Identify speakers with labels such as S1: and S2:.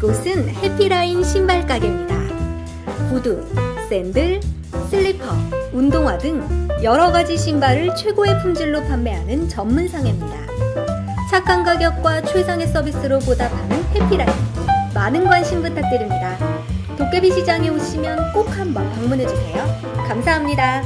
S1: 이곳은 해피라인 신발 가게입니다. 구두, 샌들, 슬리퍼, 운동화 등 여러 가지 신발을 최고의 품질로 판매하는 전문 상입니다 착한 가격과 최상의 서비스로 보답하는 해피라인. 많은 관심 부탁드립니다. 도깨비 시장에 오시면 꼭 한번 방문해 주세요. 감사합니다.